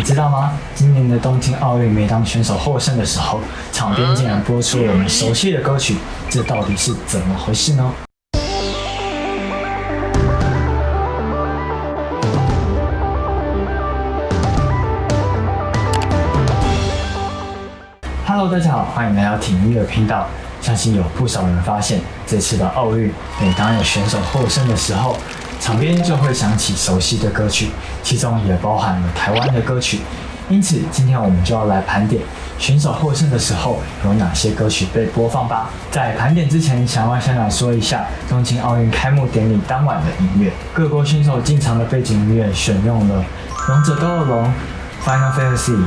你知道吗？今年的东京奥运，每当选手获胜的时候，场边竟然播出了我们熟悉的歌曲，这到底是怎么回事呢？Hello，大家好，欢迎来到体育的频道。相信有不少人发现，这次的奥运，每当有选手获胜的时候，场边就会响起熟悉的歌曲，其中也包含了台湾的歌曲。因此，今天我们就要来盘点选手获胜的时候有哪些歌曲被播放吧。在盘点之前，想要先来说一下东京奥运开幕典礼当晚的音乐。各国选手进场的背景音乐选用了《王者斗恶龙》、《Final Fantasy》。《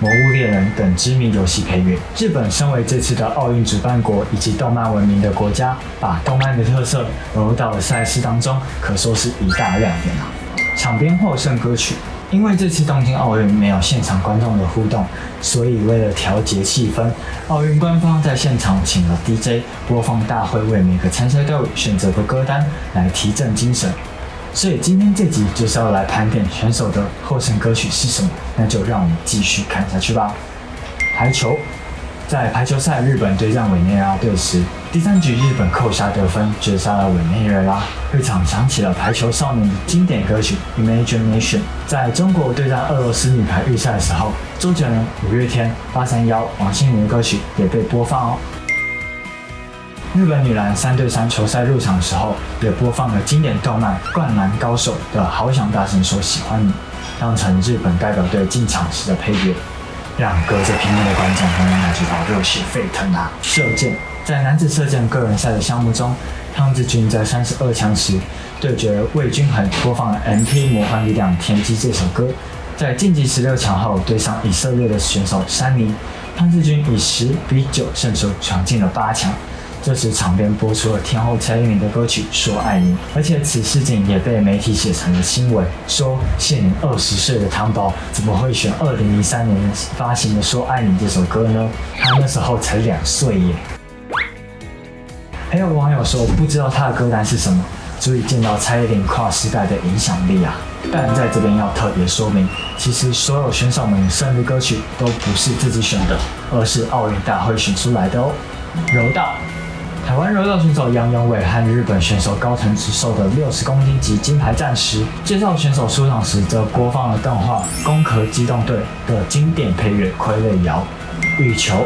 魔物猎人》等知名游戏配乐。日本身为这次的奥运主办国以及动漫闻名的国家，把动漫的特色融入到了赛事当中，可说是一大亮点啊！场边获胜歌曲，因为这次东京奥运没有现场观众的互动，所以为了调节气氛，奥运官方在现场请了 DJ 播放大会为每个参赛队伍选择的歌单，来提振精神。所以今天这集就是要来盘点选手的获胜歌曲是什么，那就让我们继续看下去吧。排球，在排球赛日本对战委内瑞拉队时，第三局日本扣下得分，绝杀了委内瑞拉。会场响起了排球少年的经典歌曲《Imagination》。在中国对战俄罗斯女排预赛的时候，周杰伦、五月天、八三幺、王心凌的歌曲也被播放哦。日本女篮三对三球赛入场的时候，也播放了经典动漫《灌篮高手》的《好想大声说喜欢你》，当成日本代表队进场时的配乐，让隔着屏幕的观众都能感觉到热血沸腾啊！射箭，在男子射箭个人赛的项目中，汤志军在三十二强时对决魏均衡，播放了《MP 魔幻力量田鸡》这首歌。在晋级十六强后对上以色列的选手山尼，汤志军以十比九胜出，闯进了八强。这时，场边播出了天后蔡依林的歌曲《说爱你》，而且此事件也被媒体写成了新闻，说现年二十岁的汤宝怎么会选二零零三年发行的《说爱你》这首歌呢？他那时候才两岁耶。还有网友说，不知道他的歌单是什么，足以见到蔡依林跨时代的影响力啊！但在这边要特别说明，其实所有选手们的生日歌曲都不是自己选的，而是奥运大会选出来的哦。柔道。台湾柔道选手杨永伟和日本选手高藤直寿的六十公斤级金牌战时，介绍选手出场时，则播放了动画《攻壳机动队》的经典配乐《傀儡摇》。羽球，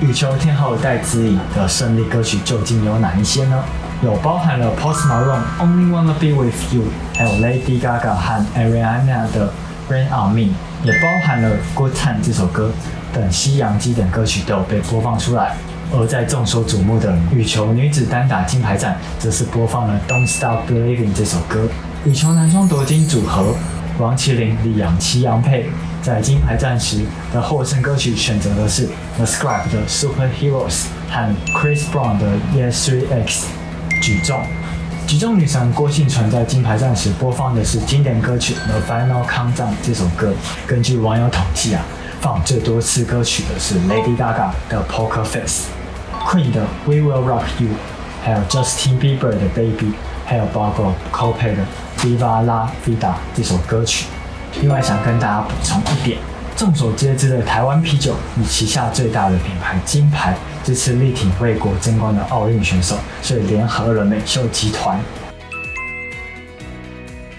羽球天后戴资颖的胜利歌曲究竟有哪一些呢？有包含了 Post Malone《Only Wanna Be With You》，还有 Lady Gaga 和 Ariana 的《Rain On Me》，也包含了《Good Time》这首歌等西洋基典歌曲都有被播放出来。而在众所瞩目的羽球女子单打金牌战，则是播放了《Don't Stop Believing》这首歌。羽球男双夺金组合王麒麟、李阳、齐杨配在金牌战时的获胜歌曲选择的是 The Script 的《Superheroes》和 Chris Brown 的《Yes We Ex》。举重，举重女神郭幸存在金牌战时播放的是经典歌曲《The Final Countdown》这首歌。根据网友统计啊。放最多次歌曲的是 Lady Gaga 的 Poker Face Queen 的 We Will Rock You，还有 Justin Bieber 的 Baby，还有包括 Coldplay 的 Viva La Vida 这首歌曲。另外想跟大家补充一点，众所皆知的台湾啤酒以旗下最大的品牌金牌，这次力挺为国争光的奥运选手，所以联合了美秀集团。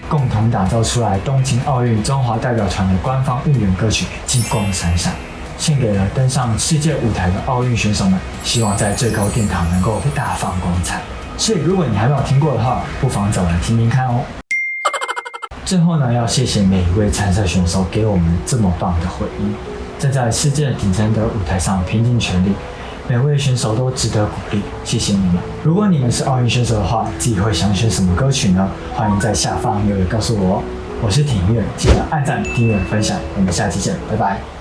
共同打造出来东京奥运中华代表团的官方应援歌曲《金光闪闪》，献给了登上世界舞台的奥运选手们，希望在最高殿堂能够大放光彩。所以，如果你还没有听过的话，不妨走来听听看哦。最后呢，要谢谢每一位参赛选手给我们这么棒的回忆，站在世界顶尖的舞台上拼尽全力。每位选手都值得鼓励，谢谢你们。如果你们是奥运选手的话，自己会想选什么歌曲呢？欢迎在下方留言告诉我。我是挺月，记得按赞、订阅、分享。我们下期见，拜拜。